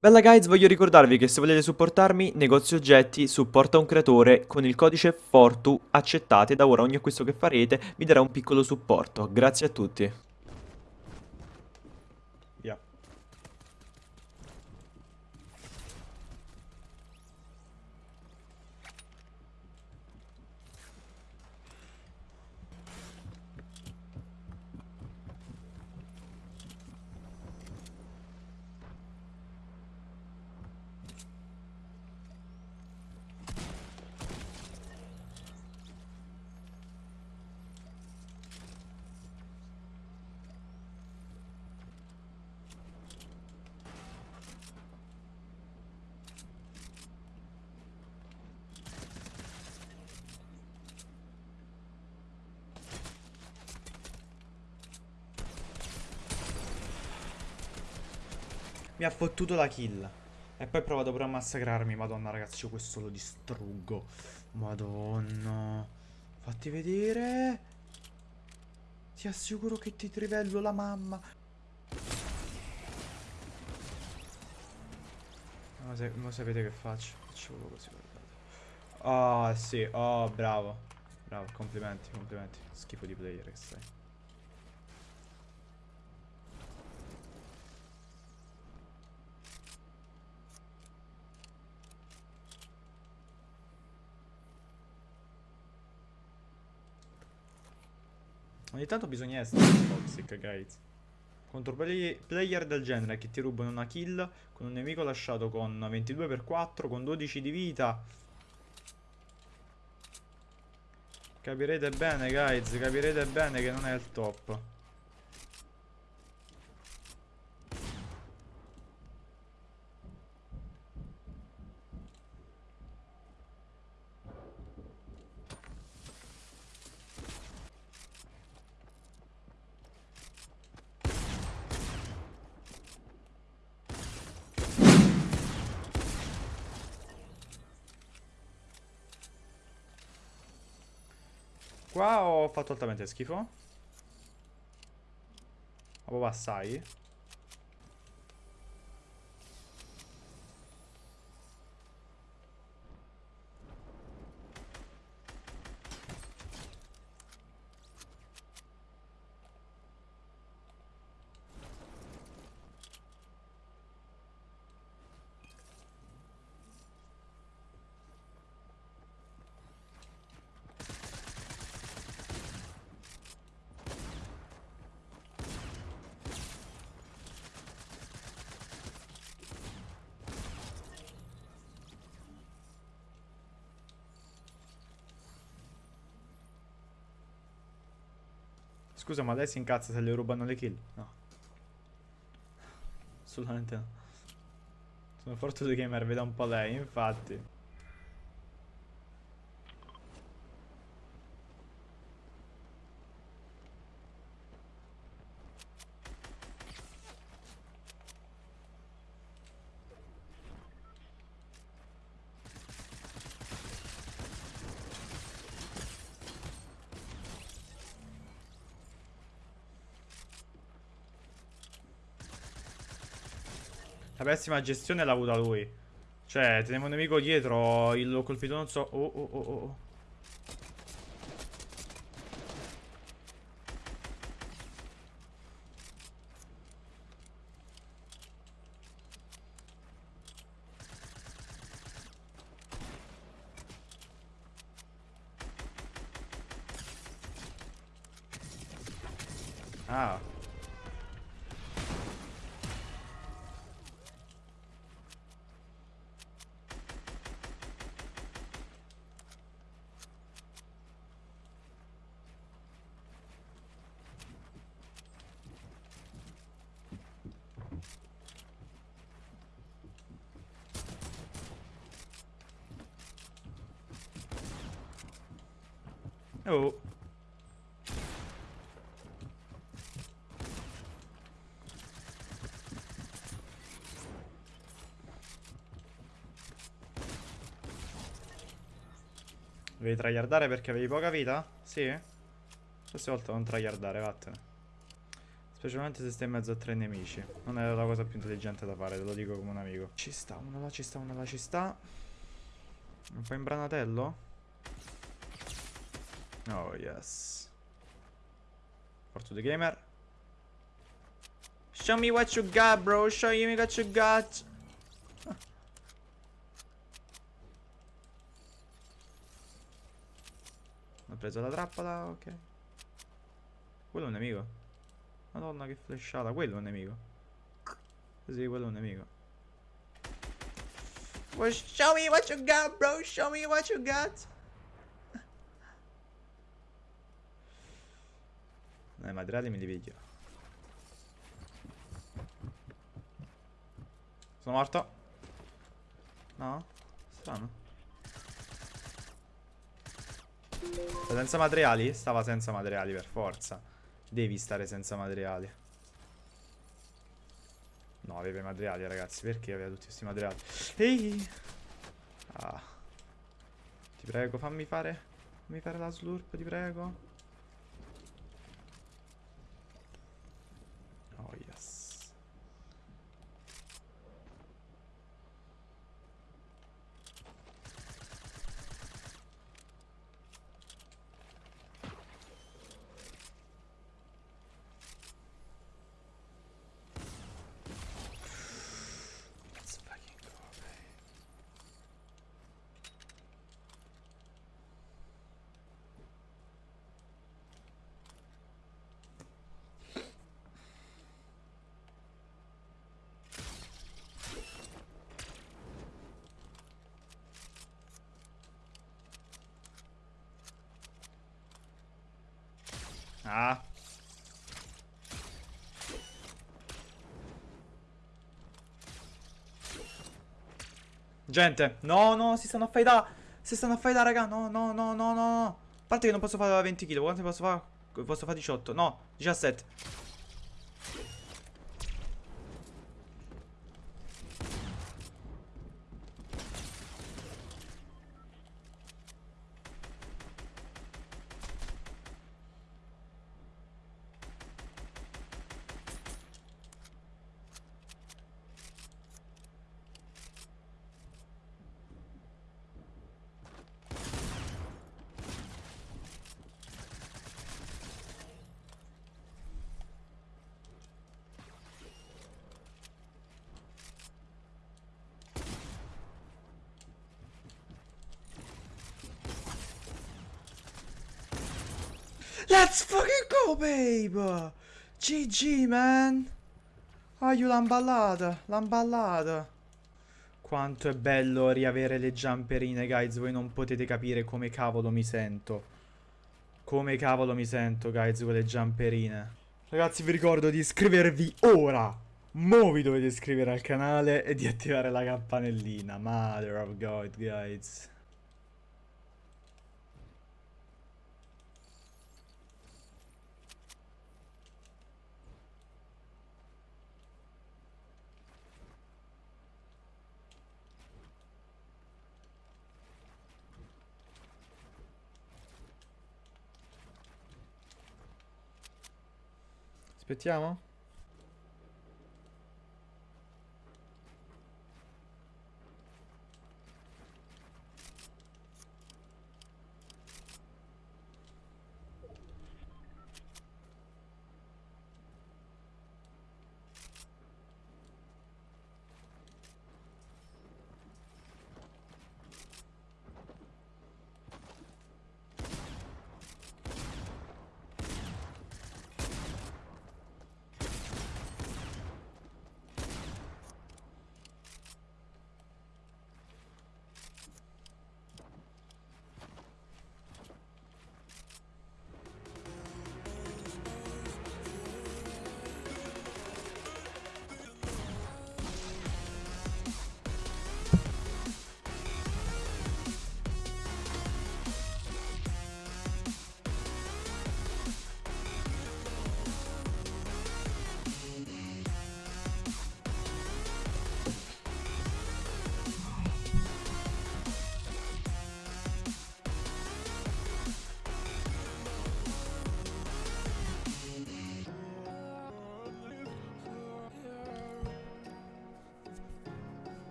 Bella guys, voglio ricordarvi che se volete supportarmi, negozio oggetti supporta un creatore con il codice FORTU accettate da ora ogni acquisto che farete vi darà un piccolo supporto. Grazie a tutti. Mi ha fottuto la kill. E poi ha provato a massacrarmi. Madonna, ragazzi, io questo lo distruggo. Madonna. Fatti vedere. Ti assicuro che ti trivello la mamma. Ma, se, ma sapete che faccio? Faccio così, guardate. Oh, sì. Oh, bravo. Bravo, complimenti, complimenti. Schifo di player che sei. Ogni tanto bisogna essere toxic, guys. Contro play player del genere che ti rubano una kill con un nemico lasciato con 22x4, con 12 di vita. Capirete bene, guys, capirete bene che non è il top. Qua ho fatto altamente schifo. Ma proprio assai. Scusa, ma lei si incazza se le rubano le kill? No. Assolutamente no. Sono forte gamer, veda un po' lei, infatti. La pessima gestione l'ha avuta lui. Cioè, tenevo un nemico dietro, l'ho colpito non so... Oh, oh, oh, oh. Ah. Oh. Devi tryhardare perché avevi poca vita? Sì? Questa volta non tryhardare, vattene. Specialmente se stai in mezzo a tre nemici. Non è la cosa più intelligente da fare, te lo dico come un amico. Ci sta, uno là, ci sta, uno là, ci sta. Un po' imbranatello? Oh, yes. Porto the gamer. Show me what you got, bro. Show me what you got. Ho preso la trappola, ok. Quello è un nemico. Madonna che flashata, quello è un nemico. Sì, quello è un nemico. Well, show me what you got, bro. Show me what you got. Eh, materiali me li piglio. Sono morto. No? Strano. Senza materiali? Stava senza materiali per forza. Devi stare senza materiali. No, aveva i materiali, ragazzi. Perché aveva tutti questi materiali? Ehi! Ah. Ti prego, fammi fare. Fammi fare la slurp, ti prego. Oh, yes. Let's fucking go, babe. Ah. Gente, no, no, si stanno a fightare. Si stanno a fightare, raga. No, no, no, no, no. A parte che non posso fare 20 kg. Quanto posso fare? Posso fare 18. No, 17. Let's fucking go, babe! GG, man! Ah, io l'ho ballata, l'ho ballata. Quanto è bello riavere le giamperine, guys. Voi non potete capire come cavolo mi sento. Come cavolo mi sento, guys, con le giamperine. Ragazzi, vi ricordo di iscrivervi ora. Mo vi dovete iscrivere al canale e di attivare la campanellina. Mother of God, guys. Petit avant.